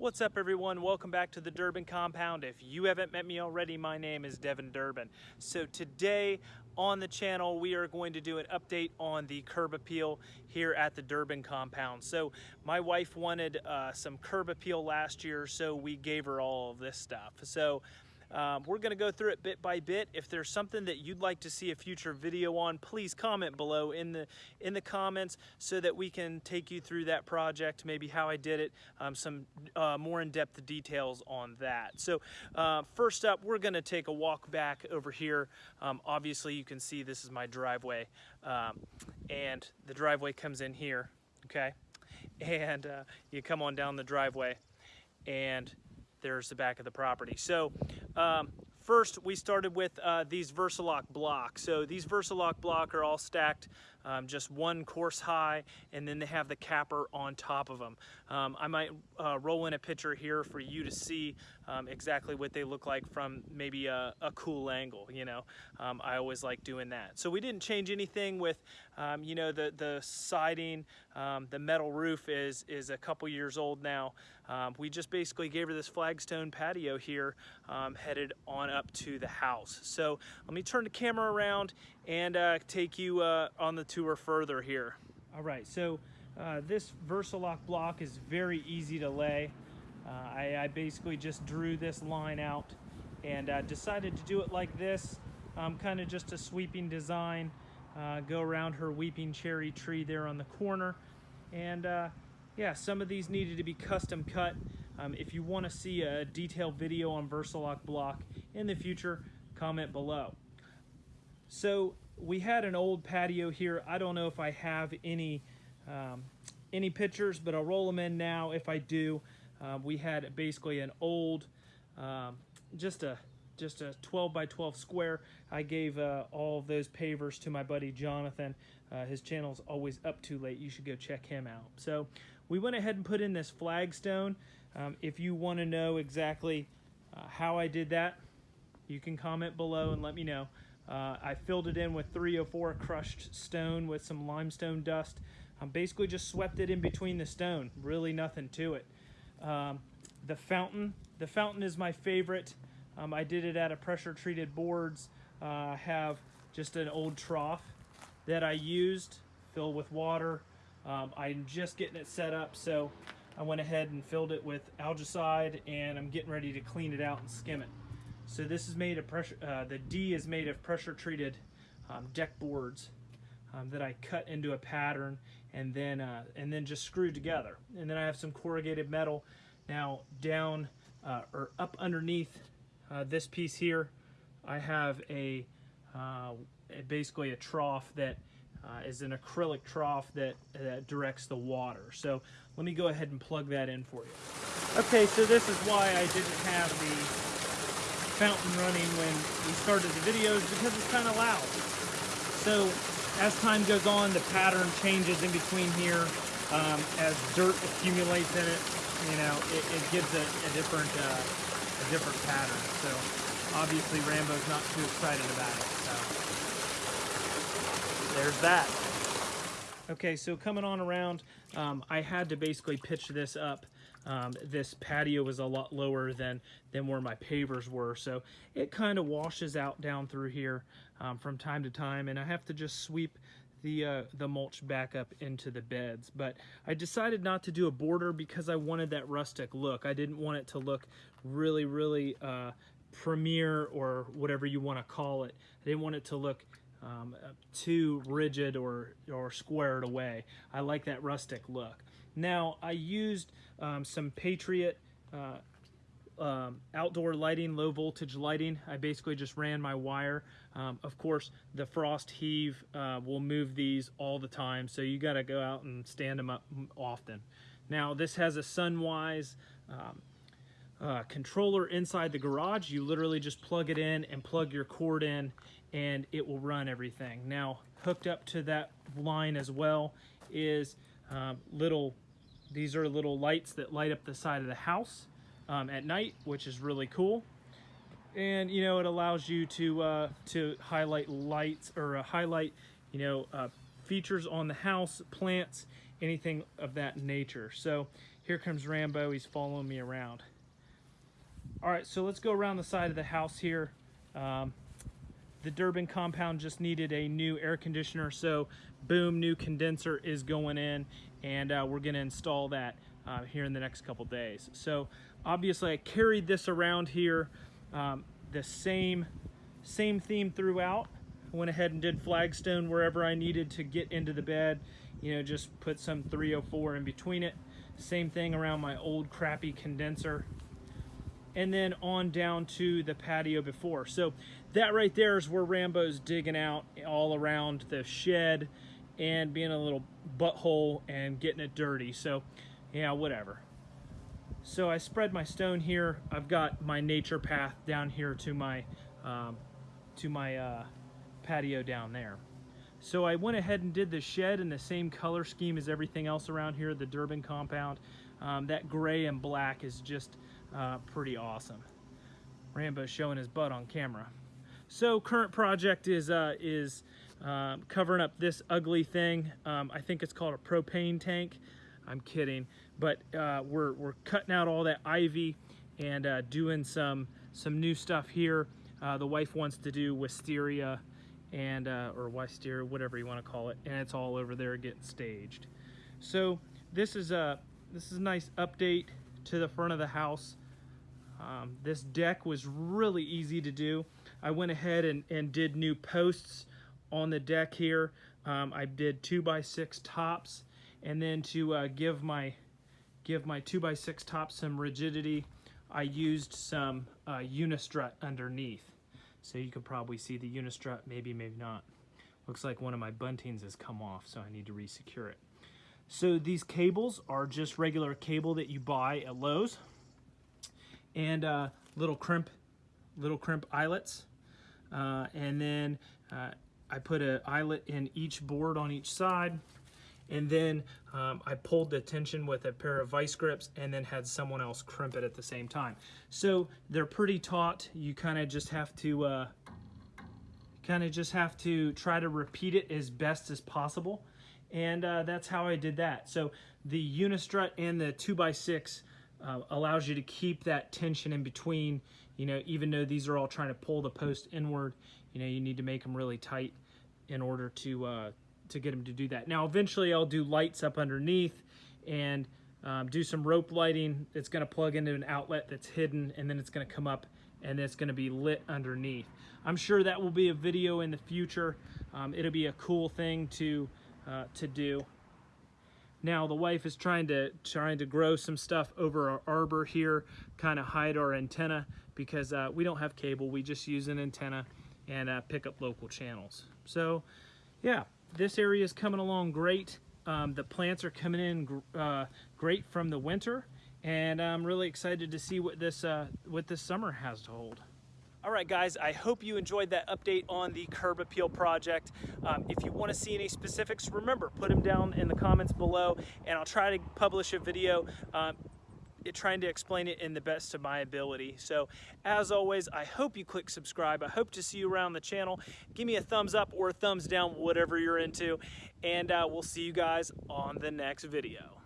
What's up everyone? Welcome back to the Durbin Compound. If you haven't met me already, my name is Devin Durbin. So today on the channel, we are going to do an update on the curb appeal here at the Durbin Compound. So my wife wanted uh, some curb appeal last year, so we gave her all of this stuff. So um, we're going to go through it bit by bit. If there's something that you'd like to see a future video on, please comment below in the in the comments so that we can take you through that project, maybe how I did it, um, some uh, more in-depth details on that. So uh, first up, we're going to take a walk back over here. Um, obviously, you can see this is my driveway, um, and the driveway comes in here, okay? And uh, you come on down the driveway, and there's the back of the property. So um, first we started with uh, these Versa-Lok blocks. So these Versa-Lok block are all stacked um, just one course high and then they have the capper on top of them. Um, I might uh, roll in a picture here for you to see um, exactly what they look like from maybe a, a cool angle, you know. Um, I always like doing that. So we didn't change anything with, um, you know, the, the siding, um, the metal roof is, is a couple years old now. we just basically gave her this flagstone patio here headed on up to the house. So let me turn the camera around and uh, take you uh, on the tour further here. All right, so uh, this Versa-Lok block is very easy to lay. Uh, I, I, basically just drew this line out and uh, decided to do it like this, um, kind of just a sweeping design, uh, go around her weeping cherry tree there on the corner. And yeah, some of these needed to be custom cut. Um, if you want to see a detailed video on Versa-Lok block in the future, comment below. So we had an old patio here. I don't know if I have any um, any pictures, but I'll roll them in now if I do. Uh, we had basically an old, um, just a just a 12 by 12 square. I gave uh, all of those pavers to my buddy Jonathan. Uh, his channel's always up too late. You should go check him out. So we went ahead and put in this flagstone. Um, if you want to know exactly uh, how I did that, you can comment below and let me know. Uh, I filled it in with 304 crushed stone with some limestone dust. I basically just swept it in between the stone. Really nothing to it. Um, the fountain. The fountain is my favorite. Um, I did it out of pressure treated boards. Uh, I have just an old trough that I used filled with water. Um, I'm just getting it set up so I went ahead and filled it with algicide and I'm getting ready to clean it out and skim it. So this is made of pressure, uh, the D is made of pressure treated um, deck boards um, that I cut into a pattern and then uh, and then just screwed together. And then I have some corrugated metal. Now down uh, or up underneath uh, this piece here, I have a, uh, basically a trough that uh, is an acrylic trough that, that directs the water. So let me go ahead and plug that in for you. Okay, so this is why I didn't have the fountain running when we started the videos because it's kind of loud. So as time goes on, the pattern changes in between here. Um, as dirt accumulates in it, you know, it, it gives a, a different uh, a different pattern. So obviously Rambo's not too excited about it. So there's that. Okay, so coming on around, um, I had to basically pitch this up um, this patio was a lot lower than, than where my pavers were. So it kind of washes out down through here um, from time to time. And I have to just sweep the, uh, the mulch back up into the beds. But I decided not to do a border because I wanted that rustic look. I didn't want it to look really, really uh, premier or whatever you want to call it. I didn't want it to look um, too rigid or, or squared away. I like that rustic look. Now, I used um, some Patriot uh, um, outdoor lighting, low voltage lighting. I basically just ran my wire. Um, of course, the frost heave uh, will move these all the time, so you got to go out and stand them up often. Now, this has a Sunwise um, uh, controller inside the garage. You literally just plug it in and plug your cord in, and it will run everything. Now, hooked up to that line as well is um, little, these are little lights that light up the side of the house um, at night, which is really cool. And, you know, it allows you to, uh, to highlight lights or uh, highlight, you know, uh, features on the house, plants, anything of that nature. So here comes Rambo. He's following me around. All right, so let's go around the side of the house here. Um, the Durbin compound just needed a new air conditioner, so boom, new condenser is going in, and uh, we're gonna install that uh, here in the next couple days. So obviously I carried this around here, um, the same, same theme throughout. Went ahead and did flagstone wherever I needed to get into the bed. You know, just put some 304 in between it. Same thing around my old crappy condenser and then on down to the patio before. So that right there is where Rambo's digging out all around the shed and being a little butthole and getting it dirty. So yeah, whatever. So I spread my stone here. I've got my nature path down here to my um, to my uh, patio down there. So I went ahead and did the shed in the same color scheme as everything else around here, the Durbin compound. Um, that gray and black is just uh, pretty awesome. Rambo showing his butt on camera. So current project is uh, is um, covering up this ugly thing. Um, I think it's called a propane tank. I'm kidding, but uh, we're we're cutting out all that ivy and uh, doing some some new stuff here. Uh, the wife wants to do wisteria and uh, or wisteria, whatever you want to call it, and it's all over there getting staged. So this is a this is a nice update to the front of the house. Um, this deck was really easy to do. I went ahead and, and did new posts on the deck here. Um, I did two by six tops and then to uh, give my give my two by six top some rigidity, I used some uh, unistrut underneath. So you can probably see the unistrut, maybe, maybe not. Looks like one of my buntings has come off, so I need to resecure it. So these cables are just regular cable that you buy at Lowe's and uh, little crimp, little crimp eyelets. Uh, and then uh, I put an eyelet in each board on each side. And then um, I pulled the tension with a pair of vice grips and then had someone else crimp it at the same time. So they're pretty taut. You kind of just have to uh, kind of just have to try to repeat it as best as possible. And uh, that's how I did that. So the Unistrut and the 2x6 uh, allows you to keep that tension in between, you know, even though these are all trying to pull the post inward, you know, you need to make them really tight in order to, uh, to get them to do that. Now, eventually I'll do lights up underneath and um, do some rope lighting. It's gonna plug into an outlet that's hidden and then it's gonna come up and it's gonna be lit underneath. I'm sure that will be a video in the future. Um, it'll be a cool thing to, uh, to do. Now the wife is trying to trying to grow some stuff over our arbor here, kind of hide our antenna because uh, we don't have cable. We just use an antenna and uh, pick up local channels. So yeah, this area is coming along great. Um, the plants are coming in uh, great from the winter and I'm really excited to see what this uh, what this summer has to hold. All right, guys, I hope you enjoyed that update on the curb appeal project. Um, if you want to see any specifics, remember, put them down in the comments below, and I'll try to publish a video um, trying to explain it in the best of my ability. So, as always, I hope you click subscribe. I hope to see you around the channel. Give me a thumbs up or a thumbs down, whatever you're into, and uh, we'll see you guys on the next video.